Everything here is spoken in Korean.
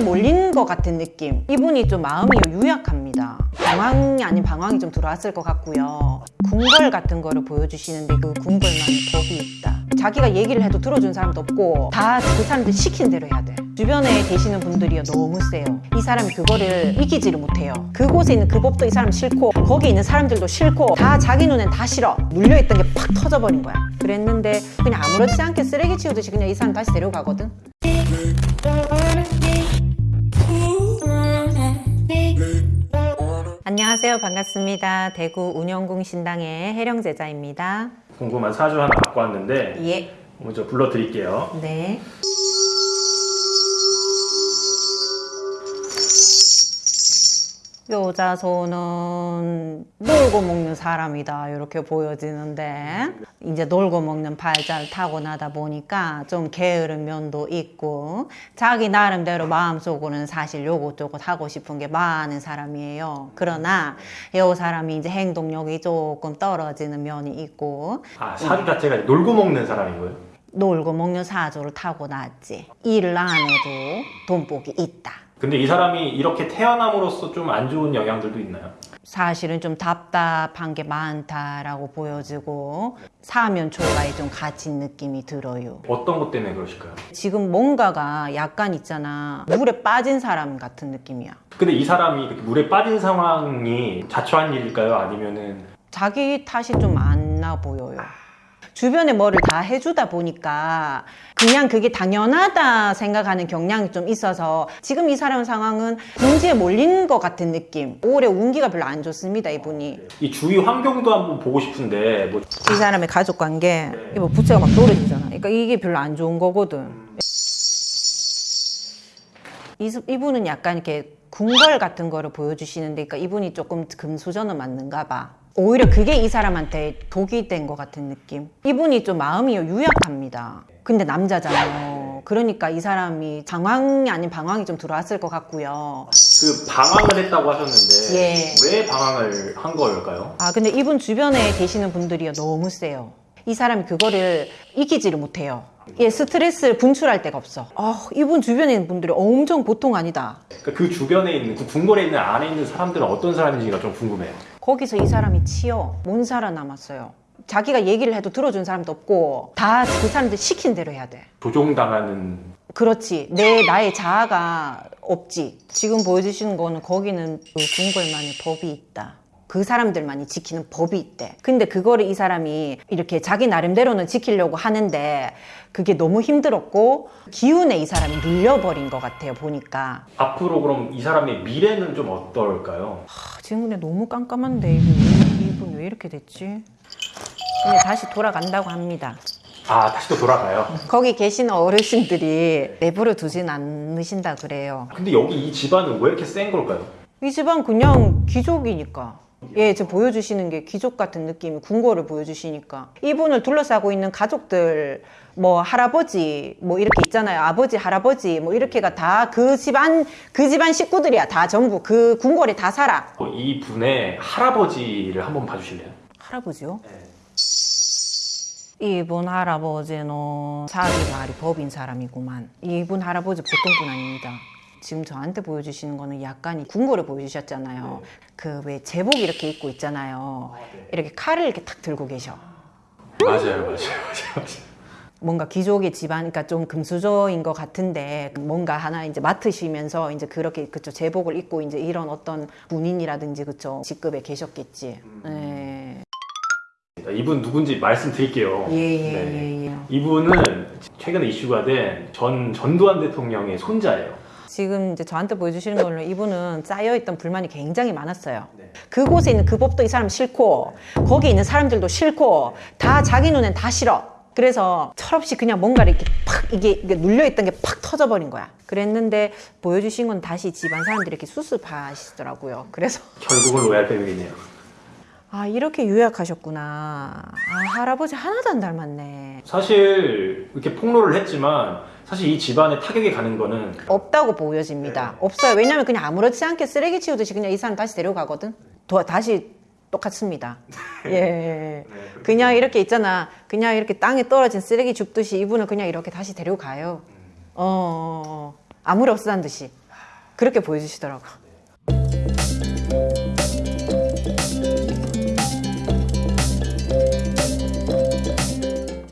궁지에 몰린 것 같은 느낌. 이분이 좀 마음이 유약합니다. 방황이 아닌 방황이 좀 들어왔을 것 같고요. 궁궐 같은 거를 보여주시는데 그 궁궐만의 법이 있다. 자기가 얘기를 해도 들어준 사람도 없고 다 그 사람들 시킨 대로 해야 돼. 주변에 계시는 분들이 너무 세요. 이 사람이 그거를 이기지를 못해요. 그곳에 있는 그 법도 이 사람 싫고 거기 있는 사람들도 싫고 다 자기 눈엔 다 싫어. 물려있던 게 팍 터져버린 거야. 그랬는데 그냥 아무렇지 않게 쓰레기 치우듯이 그냥 이 사람 다시 데려가거든 안녕하세요 반갑습니다 대구 운영궁 신당의 해령 제자입니다 궁금한 사주 하나 갖고 왔는데 예 먼저 불러드릴게요. 네. 여자손은 놀고 먹는 사람이다 이렇게 보여지는데 이제 놀고 먹는 발자를 타고나다 보니까 좀 게으른 면도 있고 자기 나름대로 마음속으로는 사실 요것저것 하고 싶은 게 많은 사람이에요. 그러나 요 사람이 이제 행동력이 조금 떨어지는 면이 있고 아 사주 자체가 놀고 먹는 사람인 거예요? 놀고 먹는 사조를 타고났지. 일을 안 해도 돈복이 있다 근데 이 사람이 이렇게 태어남으로써 좀 안 좋은 영향들도 있나요? 사실은 좀 답답한 게 많다라고 보여지고 사면 초가에 좀 갇힌 느낌이 들어요 어떤 것 때문에 그러실까요? 지금 뭔가가 약간 있잖아 물에 빠진 사람 같은 느낌이야 근데 이 사람이 그렇게 물에 빠진 상황이 자초한 일일까요? 아니면은 자기 탓이 좀 안 나 보여요 주변에 뭐를 다 해주다 보니까 그냥 그게 당연하다 생각하는 경향이 좀 있어서 지금 이 사람 상황은 궁지에 몰린 것 같은 느낌. 올해 운기가 별로 안 좋습니다 이분이. 이 주위 환경도 한번 보고 싶은데 뭐 이 사람의 가족 관계 이거 부채가 막 떨어지잖아. 그러니까 이게 별로 안 좋은 거거든. 이, 이분은 약간 이렇게 궁궐 같은 거를 보여주시는데 그러니까 이분이 조금 금수저는 맞는가 봐 오히려 그게 이 사람한테 독이 된 것 같은 느낌. 이분이 좀 마음이 유약합니다. 근데 남자잖아요. 그러니까 이 사람이 방황이 아닌 방황이 좀 들어왔을 것 같고요. 그 방황을 했다고 하셨는데 예. 왜 방황을 한 걸까요? 아 근데 이분 주변에 계시는 분들이 너무 세요. 이 사람이 그거를 이기지를 못해요. 예, 스트레스를 분출할 데가 없어. 아, 이분 주변에 있는 분들이 엄청 보통 아니다. 그러니까 그 주변에 있는 그 궁궐에 있는 안에 있는 사람들은 어떤 사람인지가 좀 궁금해요. 거기서 이 사람이 치여 못 살아남았어요. 자기가 얘기를 해도 들어준 사람도 없고 다 그 사람들 시킨 대로 해야 돼. 조종당하는 그렇지. 내 나의 자아가 없지. 지금 보여주시는 거는 거기는 그 궁궐만의 법이 있다 그 사람들만이 지키는 법이 있대 근데 그거를 이 사람이 이렇게 자기 나름대로는 지키려고 하는데 그게 너무 힘들었고 기운에 이 사람이 눌려버린 것 같아요 보니까 앞으로 그럼 이 사람의 미래는 좀 어떨까요? 아, 지금 근데 너무 깜깜한데 이분, 왜- 이분 왜 이렇게 됐지? 근데 다시 돌아간다고 합니다 아 다시 또 돌아가요. 거기 계신 어르신들이 내버려 두진 않으신다 그래요 근데 여기 이 집안은 왜 이렇게 센 걸까요? 이 집안 그냥 귀족이니까. 예, 지금 보여주시는 게 귀족 같은 느낌이 궁궐을 보여주시니까. 이분을 둘러싸고 있는 가족들 뭐 할아버지 뭐 이렇게 있잖아요. 아버지 할아버지 뭐 이렇게가 다 그 집안 그 집안 식구들이야. 다 전부. 그 궁궐에 다 살아. 어, 이 분의 할아버지를 한번 봐주실래요? 할아버지요? 네. 이분 할아버지는 자기 말이 법인 사람이구만. 이분 할아버지 보통 분 아닙니다 지금 저한테 보여주시는 거는 약간 이 궁궐을 보여주셨잖아요 그왜 제복 이렇게 입고 있잖아요 이렇게 칼을 이렇게 탁 들고 계셔 맞아요, 맞아요, 맞아요. 맞아요. 뭔가 귀족의 집안, 그러니까 좀 금수저인 것 같은데 뭔가 하나 이제 맡으시면서 이제 그렇게 그쵸 제복을 입고 이제 이런 어떤 군인이라든지 그쵸 직급에 계셨겠지. 네. 이분 누군지 말씀드릴게요. 예예예 네. 예, 예. 이분은 최근에 이슈가 된 전 전두환 대통령의 손자예요. 지금 이제 저한테 보여주시는 걸로 이분은 쌓여있던 불만이 굉장히 많았어요. 네. 그곳에 있는 그 법도 이 사람 싫고 거기 있는 사람들도 싫고 다 자기 눈엔 다 싫어. 그래서 철없이 그냥 뭔가를 이렇게 팍 이게, 이게 눌려있던 게 팍 터져버린 거야. 그랬는데 보여주신 건 다시 집안 사람들이 이렇게 수습하시더라고요. 그래서 결국은 로얄 패밀리네요. 아 이렇게 유약하셨구나. 아 할아버지 하나도 안 닮았네. 사실 이렇게 폭로를 했지만 사실 이 집안에 타격이 가는 거는 없다고 보여집니다. 없어요. 왜냐면 그냥 아무렇지 않게 쓰레기 치우듯이 그냥 이 사람 다시 데려가거든. 더, 다시 똑같습니다. 예. 그냥 이렇게 있잖아. 그냥 이렇게 땅에 떨어진 쓰레기 줍듯이 이분을 그냥 이렇게 다시 데려가요. 어, 어, 어. 아무리 없었다는 듯이. 그렇게 보여주시더라고요.